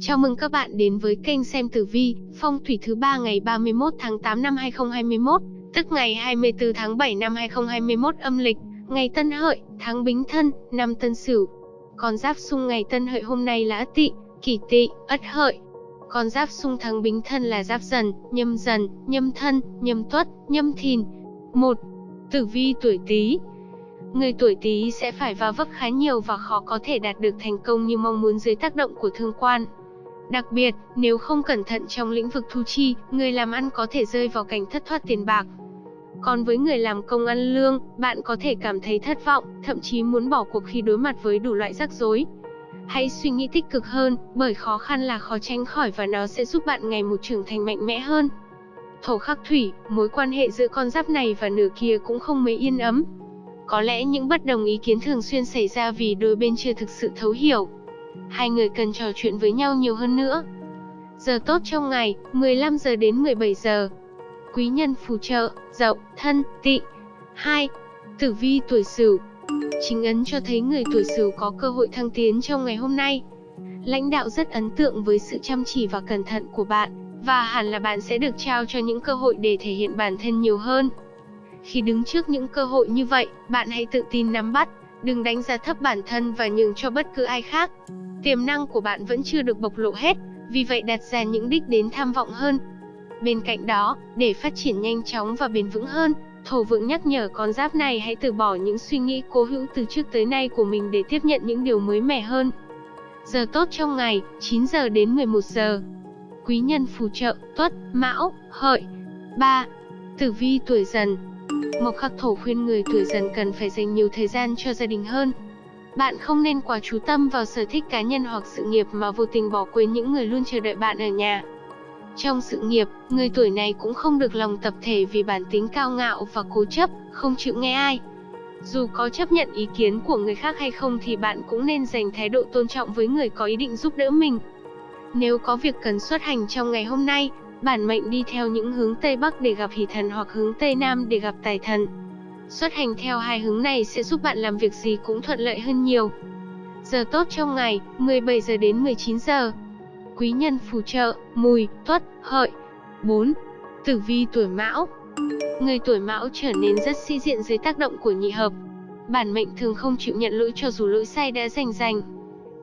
Chào mừng các bạn đến với kênh xem tử vi, phong thủy thứ ba ngày 31 tháng 8 năm 2021, tức ngày 24 tháng 7 năm 2021 âm lịch, ngày Tân Hợi, tháng Bính Thân, năm Tân Sửu. Con giáp xung ngày Tân Hợi hôm nay là Ất Tỵ, Kỷ Tỵ, Ất Hợi. Con giáp xung tháng Bính Thân là Giáp Dần, Nhâm Dần, Nhâm Thân, Nhâm Tuất, Nhâm Thìn. 1. Tử vi tuổi Tý, Người tuổi Tý sẽ phải va vấp khá nhiều và khó có thể đạt được thành công như mong muốn dưới tác động của thương quan. Đặc biệt, nếu không cẩn thận trong lĩnh vực thu chi, người làm ăn có thể rơi vào cảnh thất thoát tiền bạc. Còn với người làm công ăn lương, bạn có thể cảm thấy thất vọng, thậm chí muốn bỏ cuộc khi đối mặt với đủ loại rắc rối. Hãy suy nghĩ tích cực hơn, bởi khó khăn là khó tránh khỏi và nó sẽ giúp bạn ngày một trưởng thành mạnh mẽ hơn. Thổ khắc thủy, mối quan hệ giữa con giáp này và nửa kia cũng không mấy yên ấm. Có lẽ những bất đồng ý kiến thường xuyên xảy ra vì đôi bên chưa thực sự thấu hiểu. Hai người cần trò chuyện với nhau nhiều hơn nữa. Giờ tốt trong ngày, 15 giờ đến 17 giờ. Quý nhân phù trợ, dậu, thân, tị. 2. Tử vi tuổi Sửu. Chính ấn cho thấy người tuổi Sửu có cơ hội thăng tiến trong ngày hôm nay. Lãnh đạo rất ấn tượng với sự chăm chỉ và cẩn thận của bạn, và hẳn là bạn sẽ được trao cho những cơ hội để thể hiện bản thân nhiều hơn. Khi đứng trước những cơ hội như vậy, bạn hãy tự tin nắm bắt, đừng đánh giá thấp bản thân và nhường cho bất cứ ai khác. Tiềm năng của bạn vẫn chưa được bộc lộ hết, vì vậy đặt ra những đích đến tham vọng hơn. Bên cạnh đó, để phát triển nhanh chóng và bền vững hơn, Thổ vượng nhắc nhở con giáp này hãy từ bỏ những suy nghĩ cố hữu từ trước tới nay của mình để tiếp nhận những điều mới mẻ hơn. Giờ tốt trong ngày, 9 giờ đến 11 giờ. Quý nhân phù trợ, tuất, mão, hợi. 3. Tử vi tuổi dần, Mộc khắc thổ khuyên người tuổi dần cần phải dành nhiều thời gian cho gia đình hơn. Bạn không nên quá chú tâm vào sở thích cá nhân hoặc sự nghiệp mà vô tình bỏ quên những người luôn chờ đợi bạn ở nhà. Trong sự nghiệp, người tuổi này cũng không được lòng tập thể vì bản tính cao ngạo và cố chấp, không chịu nghe ai. Dù có chấp nhận ý kiến của người khác hay không thì bạn cũng nên dành thái độ tôn trọng với người có ý định giúp đỡ mình. Nếu có việc cần xuất hành trong ngày hôm nay, Bản mệnh đi theo những hướng Tây Bắc để gặp hỷ thần hoặc hướng Tây Nam để gặp tài thần. Xuất hành theo hai hướng này sẽ giúp bạn làm việc gì cũng thuận lợi hơn nhiều. Giờ tốt trong ngày, 17 giờ đến 19 giờ. Quý nhân phù trợ, mùi, tuất, hợi. 4. Tử vi tuổi mão Người tuổi mão trở nên rất si diện dưới tác động của nhị hợp. Bản mệnh thường không chịu nhận lỗi cho dù lỗi sai đã rành rành.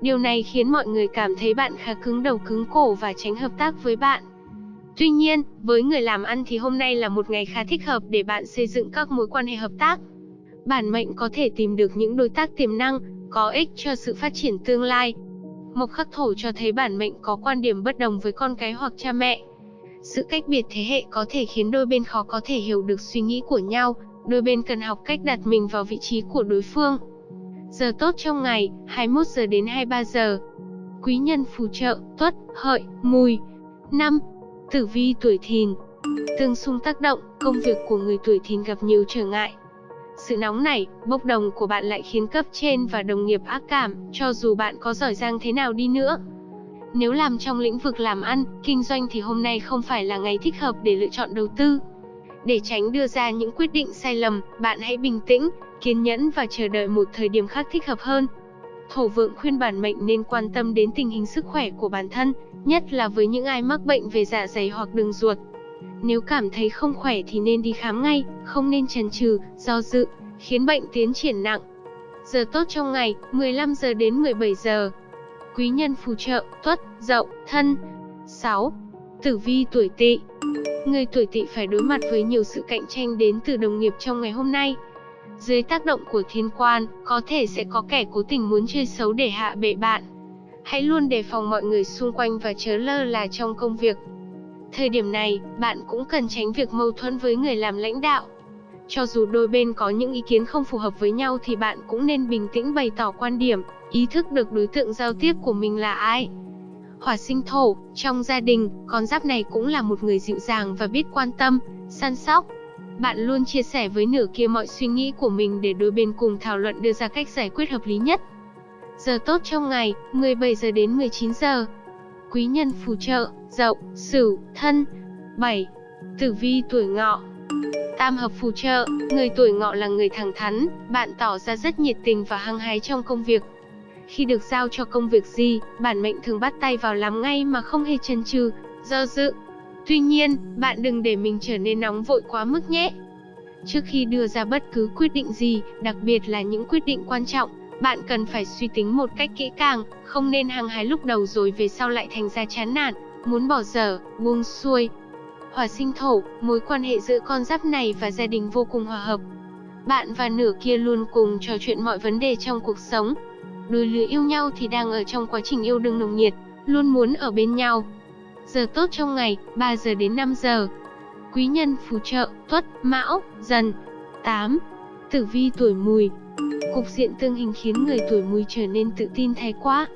Điều này khiến mọi người cảm thấy bạn khá cứng đầu cứng cổ và tránh hợp tác với bạn. Tuy nhiên, với người làm ăn thì hôm nay là một ngày khá thích hợp để bạn xây dựng các mối quan hệ hợp tác. Bản mệnh có thể tìm được những đối tác tiềm năng, có ích cho sự phát triển tương lai. Mộc khắc thổ cho thấy bản mệnh có quan điểm bất đồng với con cái hoặc cha mẹ. Sự cách biệt thế hệ có thể khiến đôi bên khó có thể hiểu được suy nghĩ của nhau, đôi bên cần học cách đặt mình vào vị trí của đối phương. Giờ tốt trong ngày, 21 giờ đến 23 giờ. Quý nhân phù trợ, tuất, hợi, mùi. 5. Tử vi tuổi thìn Tương xung tác động, công việc của người tuổi thìn gặp nhiều trở ngại. Sự nóng nảy, bốc đồng của bạn lại khiến cấp trên và đồng nghiệp ác cảm, cho dù bạn có giỏi giang thế nào đi nữa. Nếu làm trong lĩnh vực làm ăn, kinh doanh thì hôm nay không phải là ngày thích hợp để lựa chọn đầu tư. Để tránh đưa ra những quyết định sai lầm, bạn hãy bình tĩnh, kiên nhẫn và chờ đợi một thời điểm khác thích hợp hơn. Thổ vượng khuyên bản mệnh nên quan tâm đến tình hình sức khỏe của bản thân, nhất là với những ai mắc bệnh về dạ dày hoặc đường ruột. Nếu cảm thấy không khỏe thì nên đi khám ngay, không nên chần chừ, do dự, khiến bệnh tiến triển nặng. Giờ tốt trong ngày, 15 giờ đến 17 giờ. Quý nhân phù trợ, tuất, dậu, thân. 6. Tử vi tuổi tỵ Người tuổi tỵ phải đối mặt với nhiều sự cạnh tranh đến từ đồng nghiệp trong ngày hôm nay. Dưới tác động của thiên quan, có thể sẽ có kẻ cố tình muốn chơi xấu để hạ bệ bạn. Hãy luôn đề phòng mọi người xung quanh và chớ lơ là trong công việc. Thời điểm này, bạn cũng cần tránh việc mâu thuẫn với người làm lãnh đạo. Cho dù đôi bên có những ý kiến không phù hợp với nhau thì bạn cũng nên bình tĩnh bày tỏ quan điểm, ý thức được đối tượng giao tiếp của mình là ai. Hỏa sinh thổ, trong gia đình, con giáp này cũng là một người dịu dàng và biết quan tâm, săn sóc. Bạn luôn chia sẻ với nửa kia mọi suy nghĩ của mình để đôi bên cùng thảo luận đưa ra cách giải quyết hợp lý nhất. Giờ tốt trong ngày, 17 giờ đến 19 giờ. Quý nhân phù trợ, dậu, sửu, thân. 7. Tử vi tuổi ngọ Tam hợp phù trợ, người tuổi ngọ là người thẳng thắn, bạn tỏ ra rất nhiệt tình và hăng hái trong công việc. Khi được giao cho công việc gì, bản mệnh thường bắt tay vào làm ngay mà không hề chần chừ, do dự. Tuy nhiên, bạn đừng để mình trở nên nóng vội quá mức nhé. Trước khi đưa ra bất cứ quyết định gì, đặc biệt là những quyết định quan trọng, bạn cần phải suy tính một cách kỹ càng, không nên hăng hái lúc đầu rồi về sau lại thành ra chán nản, muốn bỏ dở, buông xuôi. Hỏa sinh thổ, mối quan hệ giữa con giáp này và gia đình vô cùng hòa hợp. Bạn và nửa kia luôn cùng trò chuyện mọi vấn đề trong cuộc sống. Đôi lứa yêu nhau thì đang ở trong quá trình yêu đương nồng nhiệt, luôn muốn ở bên nhau. Giờ tốt trong ngày, 3 giờ đến 5 giờ. Quý nhân phù trợ, tuất, mão, dần. 8. Tử vi tuổi mùi, Cục diện tương hình khiến người tuổi mùi trở nên tự tin thái quá.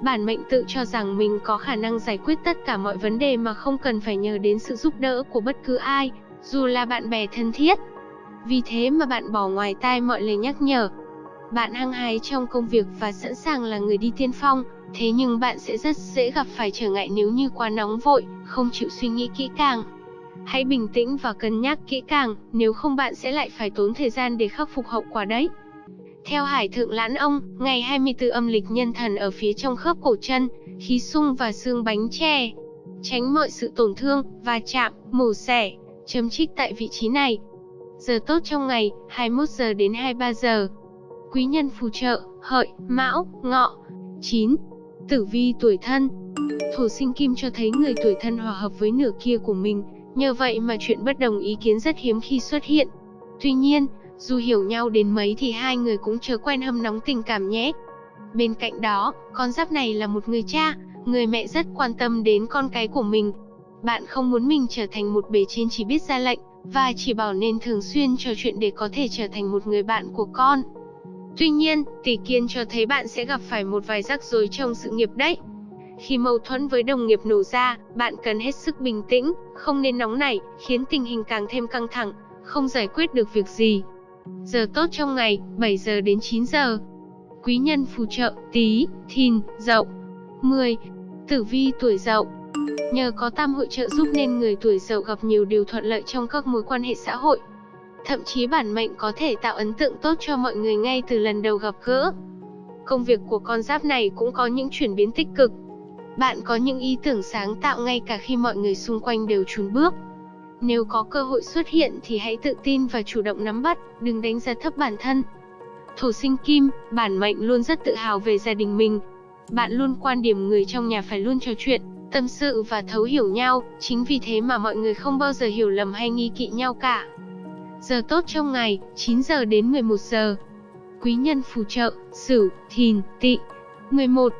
Bản mệnh tự cho rằng mình có khả năng giải quyết tất cả mọi vấn đề mà không cần phải nhờ đến sự giúp đỡ của bất cứ ai, dù là bạn bè thân thiết. Vì thế mà bạn bỏ ngoài tai mọi lời nhắc nhở. Bạn hăng hái trong công việc và sẵn sàng là người đi tiên phong, thế nhưng bạn sẽ rất dễ gặp phải trở ngại nếu như quá nóng vội, không chịu suy nghĩ kỹ càng. Hãy bình tĩnh và cân nhắc kỹ càng, nếu không bạn sẽ lại phải tốn thời gian để khắc phục hậu quả đấy. Theo Hải Thượng Lãn Ông, ngày 24 âm lịch nhân thần ở phía trong khớp cổ chân, khí sung và xương bánh tre. Tránh mọi sự tổn thương, va chạm, mổ xẻ, chấm trích tại vị trí này. Giờ tốt trong ngày, 21 giờ đến 23 giờ. Quý nhân phù trợ, hợi, mão, ngọ. 9. Tử vi tuổi thân Thổ sinh kim cho thấy người tuổi thân hòa hợp với nửa kia của mình, nhờ vậy mà chuyện bất đồng ý kiến rất hiếm khi xuất hiện. Tuy nhiên, dù hiểu nhau đến mấy thì hai người cũng chớ quen hâm nóng tình cảm nhé. Bên cạnh đó, con giáp này là một người cha, người mẹ rất quan tâm đến con cái của mình. Bạn không muốn mình trở thành một bề trên chỉ biết ra lệnh, và chỉ bảo nên thường xuyên trò chuyện để có thể trở thành một người bạn của con. Tuy nhiên, tỷ kiên cho thấy bạn sẽ gặp phải một vài rắc rối trong sự nghiệp đấy. Khi mâu thuẫn với đồng nghiệp nổ ra, bạn cần hết sức bình tĩnh, không nên nóng nảy, khiến tình hình càng thêm căng thẳng, không giải quyết được việc gì. Giờ tốt trong ngày, 7 giờ đến 9 giờ. Quý nhân phù trợ, tí, thìn, dậu. 10. Tử vi tuổi dậu. Nhờ có tam hội trợ giúp nên người tuổi dậu gặp nhiều điều thuận lợi trong các mối quan hệ xã hội. Thậm chí bản mệnh có thể tạo ấn tượng tốt cho mọi người ngay từ lần đầu gặp gỡ. Công việc của con giáp này cũng có những chuyển biến tích cực. Bạn có những ý tưởng sáng tạo ngay cả khi mọi người xung quanh đều chùn bước. Nếu có cơ hội xuất hiện thì hãy tự tin và chủ động nắm bắt, đừng đánh giá thấp bản thân. Thổ sinh kim, bản mệnh luôn rất tự hào về gia đình mình. Bạn luôn quan điểm người trong nhà phải luôn trò chuyện, tâm sự và thấu hiểu nhau, chính vì thế mà mọi người không bao giờ hiểu lầm hay nghi kỵ nhau cả. Giờ tốt trong ngày, 9 giờ đến 11 giờ. Quý nhân phù trợ, Sửu, Thìn, Tỵ. 11.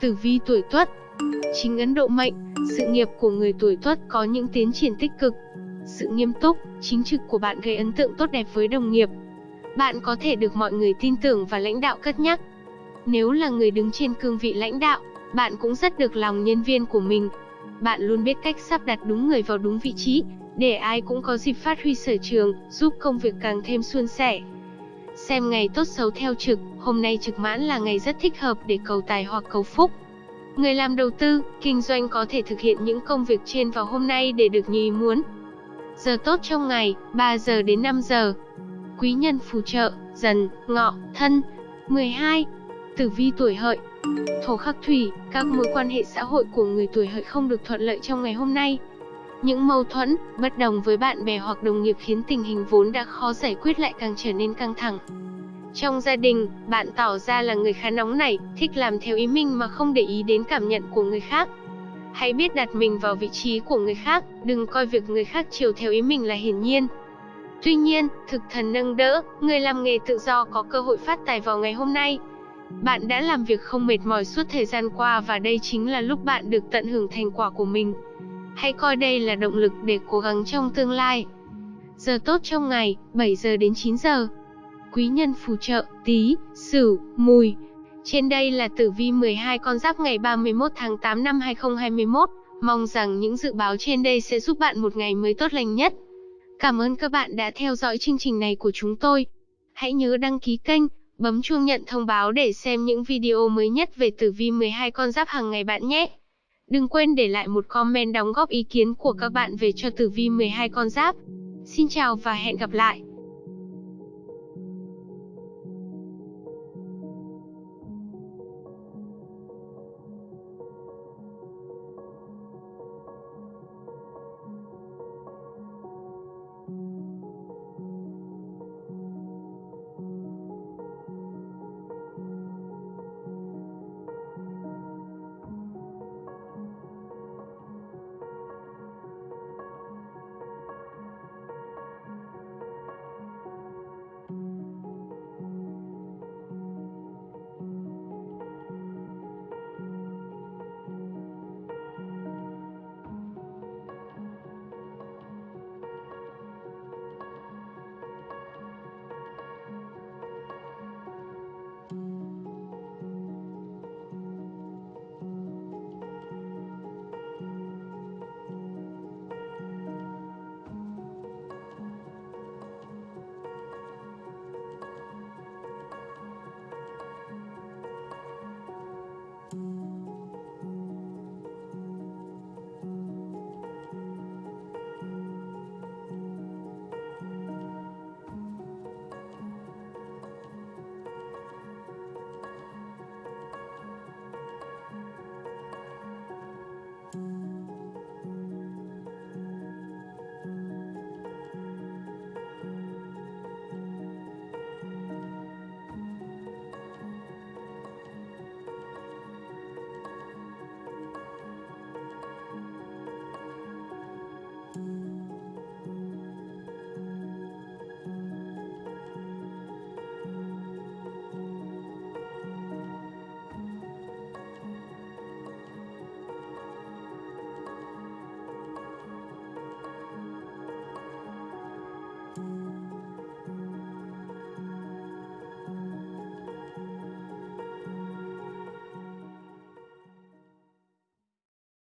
Tử vi tuổi Tuất. Chính Ấn Độ mệnh, sự nghiệp của người tuổi Tuất có những tiến triển tích cực, sự nghiêm túc, chính trực của bạn gây ấn tượng tốt đẹp với đồng nghiệp. Bạn có thể được mọi người tin tưởng và lãnh đạo cất nhắc. Nếu là người đứng trên cương vị lãnh đạo, bạn cũng rất được lòng nhân viên của mình. Bạn luôn biết cách sắp đặt đúng người vào đúng vị trí, để ai cũng có dịp phát huy sở trường, giúp công việc càng thêm suôn sẻ. Xem ngày tốt xấu theo trực, hôm nay trực mãn là ngày rất thích hợp để cầu tài hoặc cầu phúc. Người làm đầu tư, kinh doanh có thể thực hiện những công việc trên vào hôm nay để được như ý muốn. Giờ tốt trong ngày, 3 giờ đến 5 giờ. Quý nhân phù trợ, dần, ngọ, thân. 12. Tử vi tuổi hợi Thổ khắc thủy, các mối quan hệ xã hội của người tuổi hợi không được thuận lợi trong ngày hôm nay. Những mâu thuẫn, bất đồng với bạn bè hoặc đồng nghiệp khiến tình hình vốn đã khó giải quyết lại càng trở nên căng thẳng. Trong gia đình, bạn tỏ ra là người khá nóng nảy, thích làm theo ý mình mà không để ý đến cảm nhận của người khác. Hãy biết đặt mình vào vị trí của người khác, đừng coi việc người khác chiều theo ý mình là hiển nhiên. Tuy nhiên, thực thần nâng đỡ, người làm nghề tự do có cơ hội phát tài vào ngày hôm nay. Bạn đã làm việc không mệt mỏi suốt thời gian qua và đây chính là lúc bạn được tận hưởng thành quả của mình. Hãy coi đây là động lực để cố gắng trong tương lai. Giờ tốt trong ngày, 7 giờ đến 9 giờ. Quý nhân phù trợ, tí, sửu, mùi. Trên đây là tử vi 12 con giáp ngày 31 tháng 8 năm 2021. Mong rằng những dự báo trên đây sẽ giúp bạn một ngày mới tốt lành nhất. Cảm ơn các bạn đã theo dõi chương trình này của chúng tôi. Hãy nhớ đăng ký kênh, bấm chuông nhận thông báo để xem những video mới nhất về tử vi 12 con giáp hàng ngày bạn nhé. Đừng quên để lại một comment đóng góp ý kiến của các bạn về cho tử vi 12 con giáp. Xin chào và hẹn gặp lại.